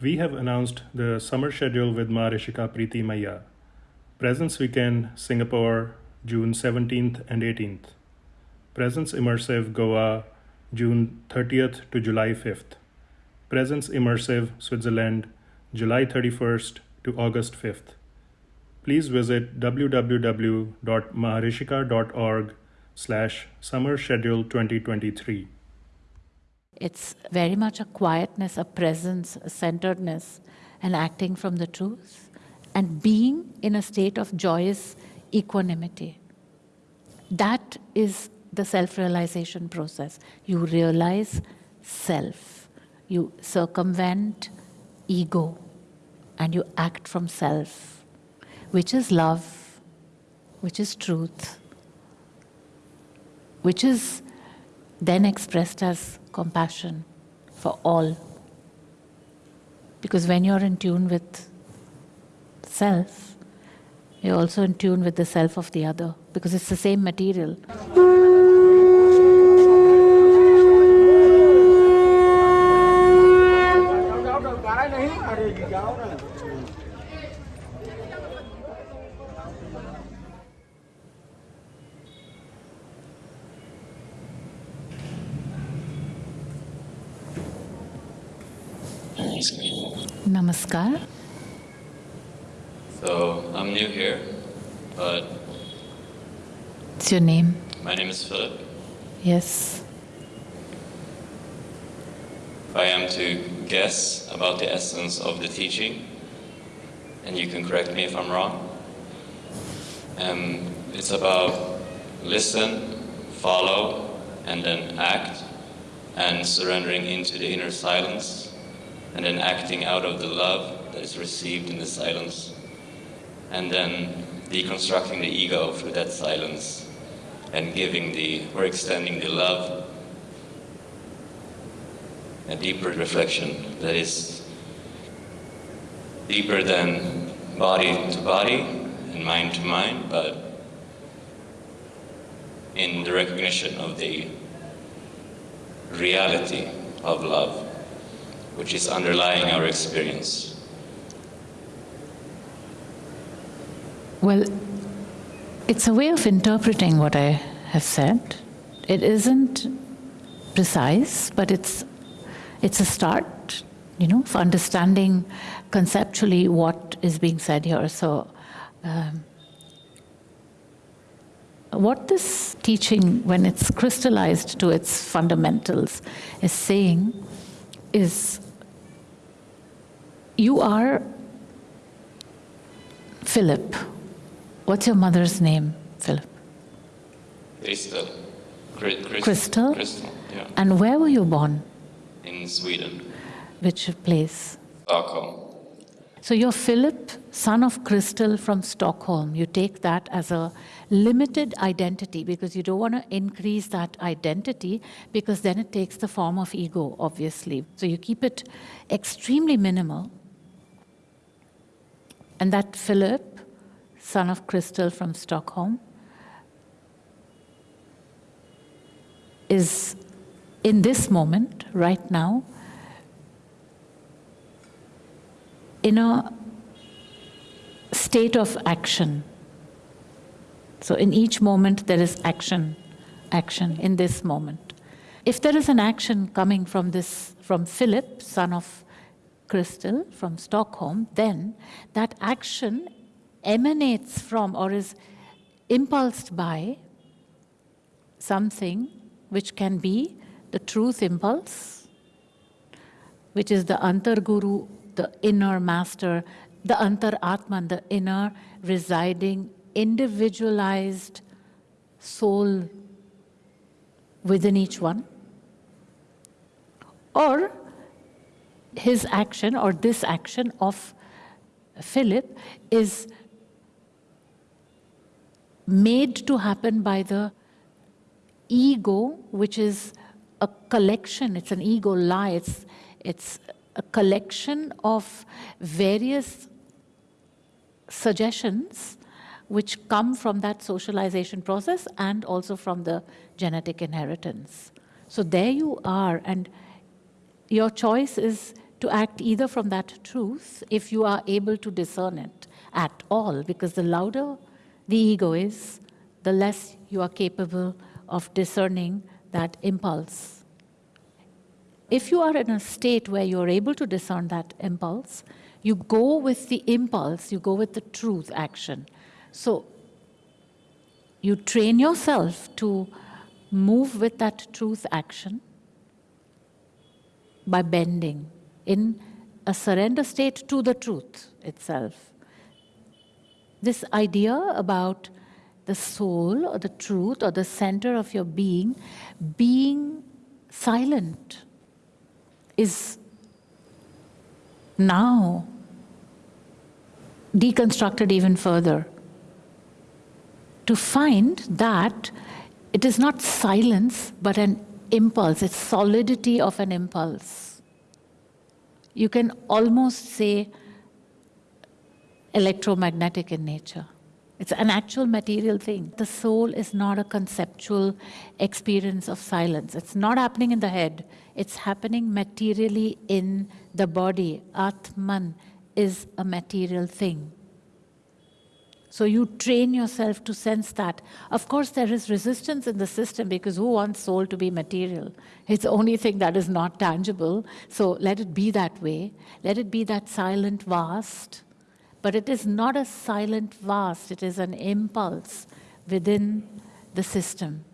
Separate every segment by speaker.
Speaker 1: We have announced the summer schedule with Maharishika Preeti Maya. Presence Weekend, Singapore, June 17th and 18th. Presence Immersive, Goa, June 30th to July 5th. Presence Immersive, Switzerland, July 31st to August 5th. Please visit www.maharishika.org slash summer schedule 2023.
Speaker 2: It's very much a quietness, a presence, a centeredness, and acting from the truth, and being in a state of joyous equanimity. That is the self-realization process. You realize self. You circumvent ego, and you act from self, which is love, which is truth, which is then expressed as compassion for all. Because when you're in tune with self, you're also in tune with the self of the other, because it's the same material. Namaskar.
Speaker 3: So I'm new here, but
Speaker 2: What's your name?
Speaker 3: my name is Philip.
Speaker 2: Yes.
Speaker 3: If I am to guess about the essence of the teaching, and you can correct me if I'm wrong, um, it's about listen, follow, and then act, and surrendering into the inner silence and then acting out of the love that is received in the silence, and then deconstructing the ego through that silence, and giving the, or extending the love, a deeper reflection that is deeper than body to body and mind to mind, but in the recognition of the reality of love which is underlying our experience.
Speaker 2: Well, it's a way of interpreting what I have said. It isn't precise, but it's, it's a start, you know, for understanding conceptually what is being said here. So, um, what this teaching, when it's crystallized to its fundamentals, is saying is you are Philip. What's your mother's name, Philip?
Speaker 3: Crystal. Crystal?
Speaker 2: Crystal?
Speaker 3: Crystal, yeah.
Speaker 2: And where were you born?
Speaker 3: In Sweden,
Speaker 2: Which place?
Speaker 3: Stockholm.
Speaker 2: So you're Philip, son of Crystal from Stockholm. You take that as a limited identity because you don't want to increase that identity because then it takes the form of ego, obviously. So you keep it extremely minimal. And that Philip, son of Crystal from Stockholm, is in this moment, right now, in a state of action. So in each moment there is action, action in this moment. If there is an action coming from this, from Philip, son of Crystal, from Stockholm, then that action emanates from or is impulsed by something which can be the truth impulse, which is the Antarguru the inner master, the Antar Atman, the inner residing, individualized soul within each one. Or his action or this action of Philip is made to happen by the ego, which is a collection, it's an ego lie, it's, it's a collection of various suggestions which come from that socialization process and also from the genetic inheritance. So there you are, and your choice is to act either from that truth, if you are able to discern it at all, because the louder the ego is, the less you are capable of discerning that impulse. If you are in a state where you're able to discern that impulse, you go with the impulse, you go with the truth action. So you train yourself to move with that truth action by bending in a surrender state to the truth itself. This idea about the soul or the truth or the center of your being being silent is now deconstructed even further to find that it is not silence but an impulse, it's solidity of an impulse. You can almost say electromagnetic in nature. It's an actual material thing. The soul is not a conceptual experience of silence. It's not happening in the head. It's happening materially in the body. Atman is a material thing. So you train yourself to sense that. Of course, there is resistance in the system because who wants soul to be material? It's the only thing that is not tangible. So let it be that way. Let it be that silent vast but it is not a silent vast, it is an impulse within the system.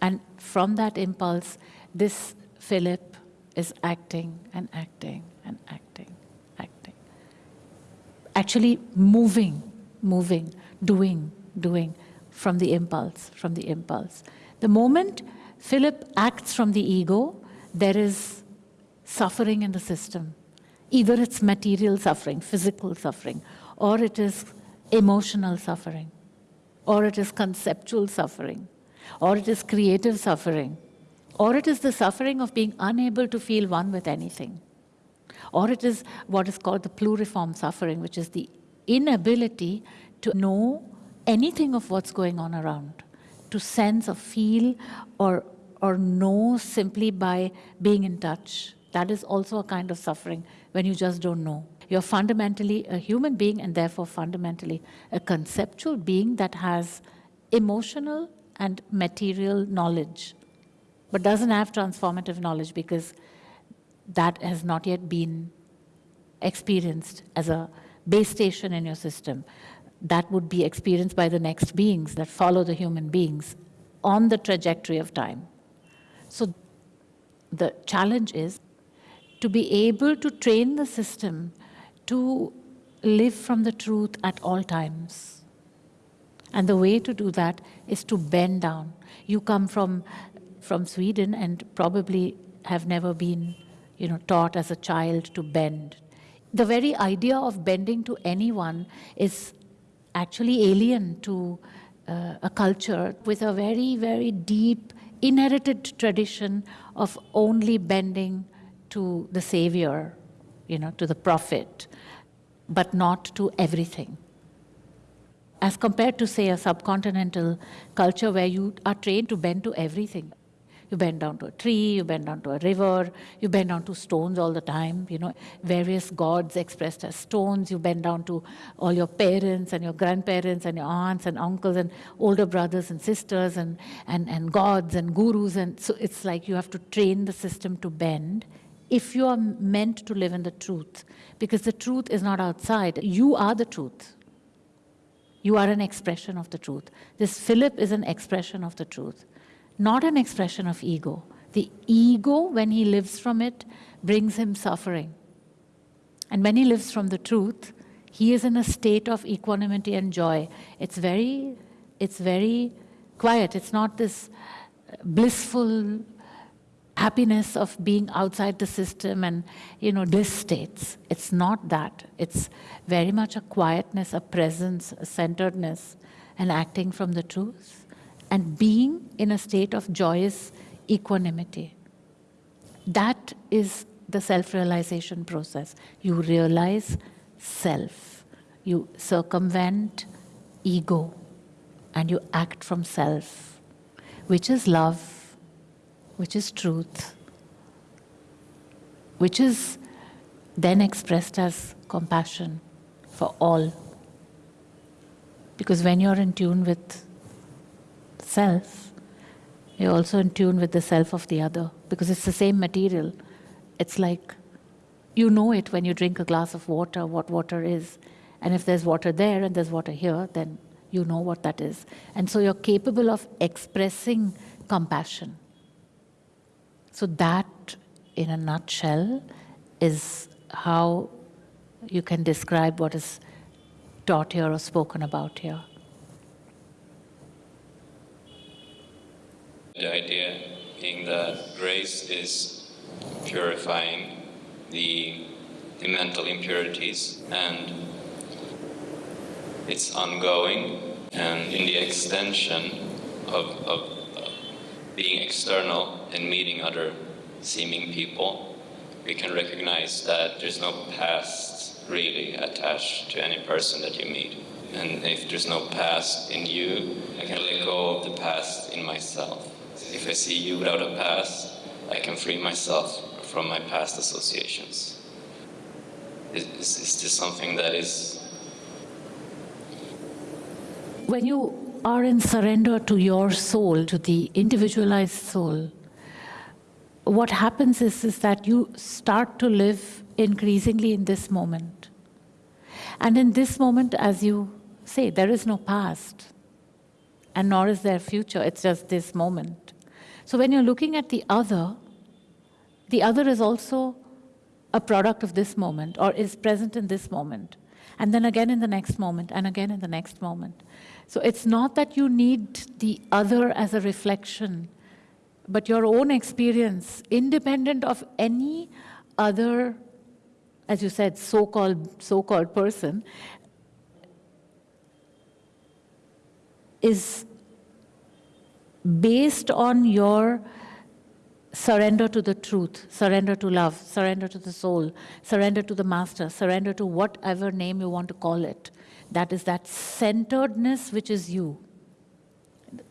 Speaker 2: And from that impulse, this Philip is acting and acting and acting, acting. Actually moving, moving, doing, doing from the impulse, from the impulse. The moment Philip acts from the ego, there is suffering in the system. Either it's material suffering, physical suffering, or it is emotional suffering, or it is conceptual suffering, or it is creative suffering, or it is the suffering of being unable to feel one with anything, or it is what is called the pluriform suffering, which is the inability to know anything of what's going on around, to sense or feel or, or know simply by being in touch. That is also a kind of suffering when you just don't know. You're fundamentally a human being and therefore fundamentally a conceptual being that has emotional and material knowledge, but doesn't have transformative knowledge because that has not yet been experienced as a base station in your system. That would be experienced by the next beings that follow the human beings on the trajectory of time. So the challenge is to be able to train the system to live from the truth at all times. And the way to do that is to bend down. You come from, from Sweden and probably have never been you know, taught as a child to bend. The very idea of bending to anyone is actually alien to uh, a culture with a very, very deep inherited tradition of only bending to the Savior, you know, to the prophet, but not to everything. As compared to, say, a subcontinental culture where you are trained to bend to everything. You bend down to a tree, you bend down to a river, you bend down to stones all the time, you know, various gods expressed as stones, you bend down to all your parents and your grandparents and your aunts and uncles and older brothers and sisters and, and, and gods and gurus. And so it's like you have to train the system to bend if you are meant to live in the truth, because the truth is not outside. You are the truth. You are an expression of the truth. This Philip is an expression of the truth, not an expression of ego. The ego, when he lives from it, brings him suffering. And when he lives from the truth, he is in a state of equanimity and joy. It's very, it's very quiet. It's not this uh, blissful happiness of being outside the system and, you know, bliss states. It's not that. It's very much a quietness, a presence, a centeredness, and acting from the truth, and being in a state of joyous equanimity. That is the self-realization process. You realize self. You circumvent ego, and you act from self, which is love, which is truth, which is then expressed as compassion for all. Because when you're in tune with self, you're also in tune with the self of the other, because it's the same material. It's like you know it when you drink a glass of water, what water is. And if there's water there and there's water here, then you know what that is. And so you're capable of expressing compassion. So, that in a nutshell is how you can describe what is taught here or spoken about here.
Speaker 3: The idea being that grace is purifying the, the mental impurities and it's ongoing and in the extension of, of being external and meeting other seeming people, we can recognize that there's no past really attached to any person that you meet. And if there's no past in you, I can let go of the past in myself. If I see you without a past, I can free myself from my past associations. Is, is this something that is
Speaker 2: when you are in surrender to your soul, to the individualized soul, what happens is, is that you start to live increasingly in this moment. And in this moment, as you say, there is no past, and nor is there future, it's just this moment. So when you're looking at the other, the other is also a product of this moment or is present in this moment, and then again in the next moment, and again in the next moment. So it's not that you need the other as a reflection, but your own experience, independent of any other, as you said, so-called so-called person, is based on your surrender to the truth, surrender to love, surrender to the soul, surrender to the master, surrender to whatever name you want to call it. That is that centeredness which is you.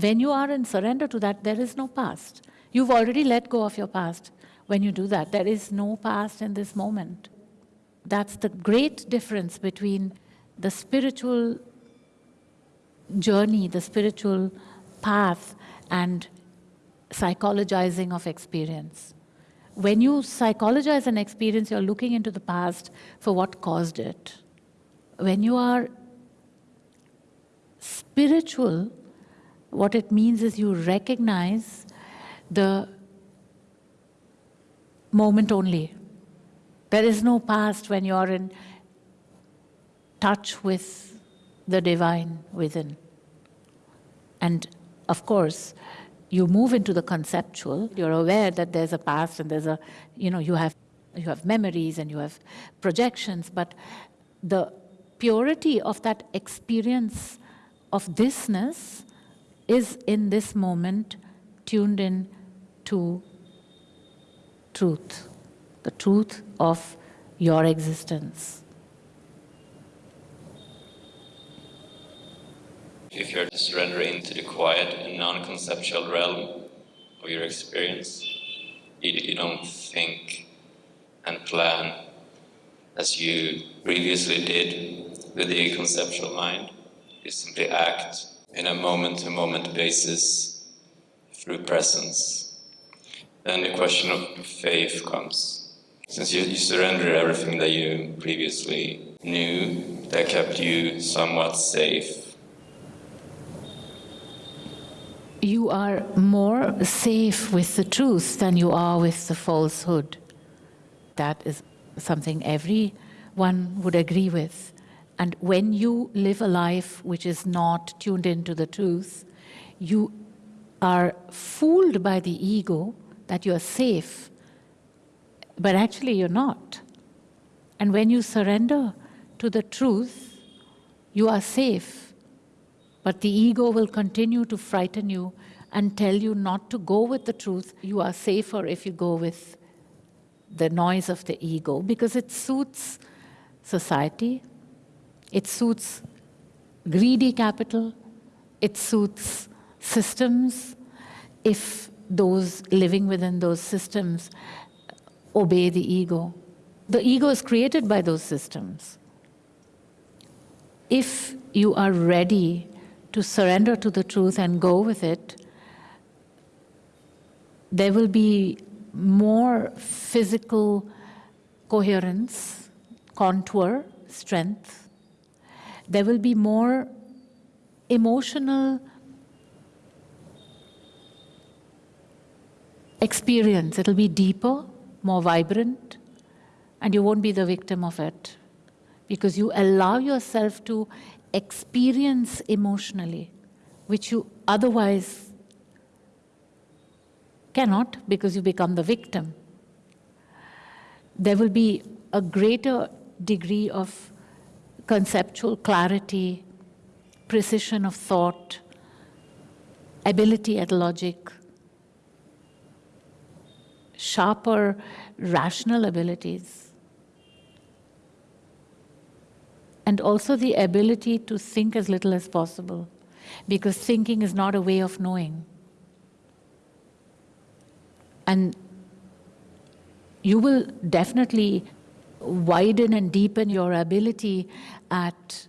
Speaker 2: When you are in surrender to that, there is no past. You've already let go of your past. When you do that, there is no past in this moment. That's the great difference between the spiritual journey, the spiritual path, and psychologizing of experience. When you psychologize an experience, you're looking into the past for what caused it. When you are spiritual, what it means is you recognize the moment only. There is no past when you are in touch with the divine within. And of course, you move into the conceptual, you're aware that there's a past and there's a, you know, you have, you have memories and you have projections, but the purity of that experience of thisness is in this moment tuned in to truth, the truth of your existence.
Speaker 3: If you're surrendering to the quiet and non conceptual realm of your experience, you, you don't think and plan as you previously did with the conceptual mind. You simply act in a moment to moment basis through presence. Then the question of faith comes. Since you, you surrender everything that you previously knew that kept you somewhat safe,
Speaker 2: you are more safe with the truth than you are with the falsehood. That is something everyone would agree with. And when you live a life which is not tuned into the truth, you are fooled by the ego that you are safe, but actually you're not. And when you surrender to the truth, you are safe, but the ego will continue to frighten you and tell you not to go with the truth. You are safer if you go with the noise of the ego because it suits society, it suits greedy capital, it suits systems if those living within those systems obey the ego. The ego is created by those systems. If you are ready to surrender to the truth and go with it, there will be more physical coherence, contour, strength. There will be more emotional experience. It'll be deeper, more vibrant, and you won't be the victim of it because you allow yourself to experience emotionally, which you otherwise cannot because you become the victim. There will be a greater degree of conceptual clarity, precision of thought, ability at logic, sharper rational abilities, and also the ability to think as little as possible, because thinking is not a way of knowing. And you will definitely widen and deepen your ability at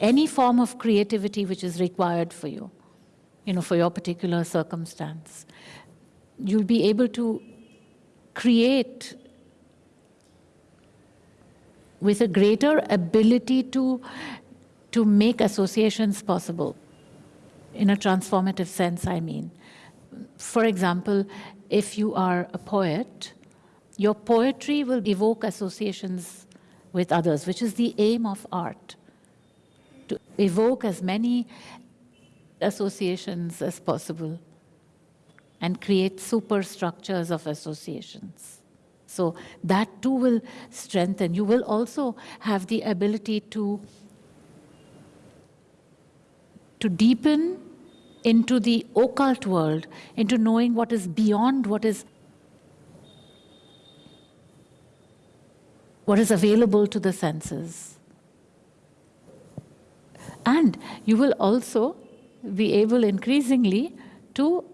Speaker 2: any form of creativity which is required for you, you know, for your particular circumstance. You'll be able to create with a greater ability to, to make associations possible. In a transformative sense, I mean. For example, if you are a poet, your poetry will evoke associations with others, which is the aim of art to evoke as many associations as possible and create superstructures of associations. So that too will strengthen. You will also have the ability to, to deepen into the occult world, into knowing what is beyond what is what is available to the senses. And you will also be able increasingly to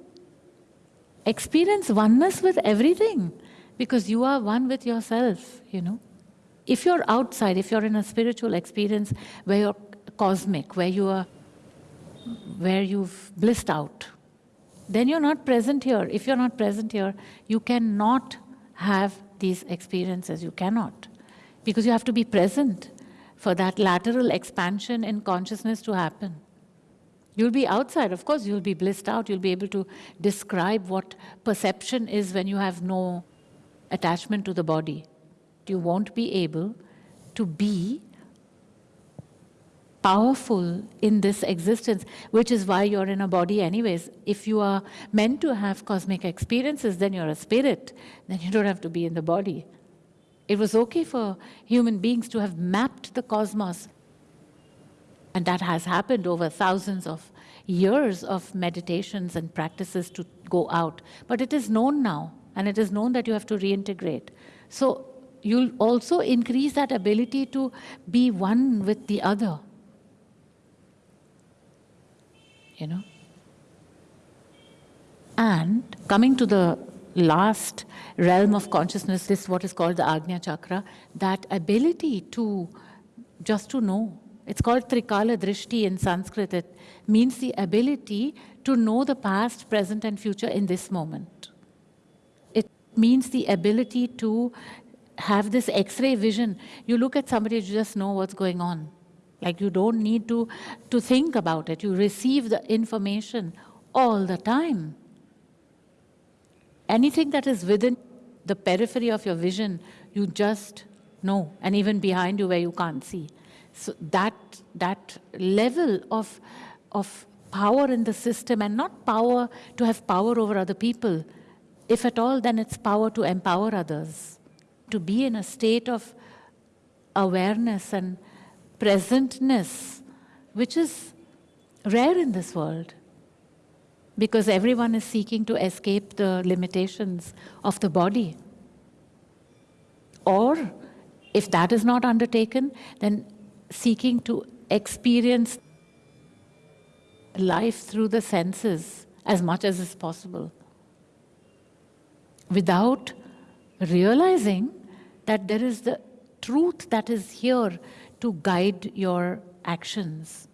Speaker 2: experience oneness with everything because you are one with yourself, you know. If you're outside, if you're in a spiritual experience where you're cosmic, where you are, where you've blissed out, then you're not present here. If you're not present here, you cannot have these experiences. You cannot. Because you have to be present for that lateral expansion in consciousness to happen. You'll be outside, of course, you'll be blissed out. You'll be able to describe what perception is when you have no attachment to the body. You won't be able to be powerful in this existence, which is why you're in a body anyways. If you are meant to have cosmic experiences, then you're a spirit, then you don't have to be in the body. It was okay for human beings to have mapped the cosmos and that has happened over thousands of years of meditations and practices to go out. But it is known now, and it is known that you have to reintegrate. So you'll also increase that ability to be one with the other. You know? And coming to the last realm of consciousness, this is what is called the Agnya Chakra, that ability to just to know it's called Trikala Drishti in Sanskrit. It means the ability to know the past, present, and future in this moment. Means the ability to have this X-ray vision. You look at somebody, you just know what's going on. Like you don't need to, to think about it. You receive the information all the time. Anything that is within the periphery of your vision, you just know. And even behind you where you can't see. So that, that level of, of power in the system and not power to have power over other people, if at all, then it's power to empower others, to be in a state of awareness and presentness, which is rare in this world because everyone is seeking to escape the limitations of the body. Or if that is not undertaken, then seeking to experience life through the senses as much as is possible without realizing that there is the truth that is here to guide your actions.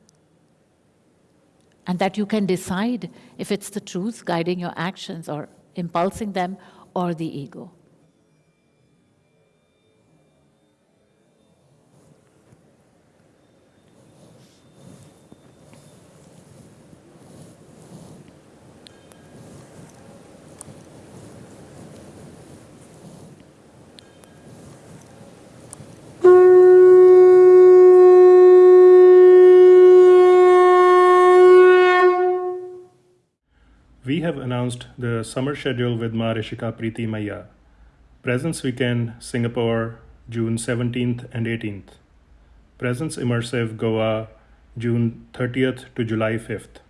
Speaker 2: And that you can decide if it's the truth guiding your actions or impulsing them or the ego.
Speaker 1: Have announced the summer schedule with Maharishika Preeti Maya. Presence Weekend, Singapore, June 17th and 18th. Presence Immersive, Goa, June 30th to July 5th.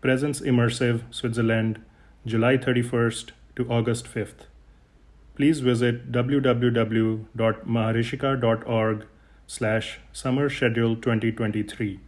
Speaker 1: Presence Immersive, Switzerland, July 31st to August 5th. Please visit www.maharishika.org slash summer schedule 2023.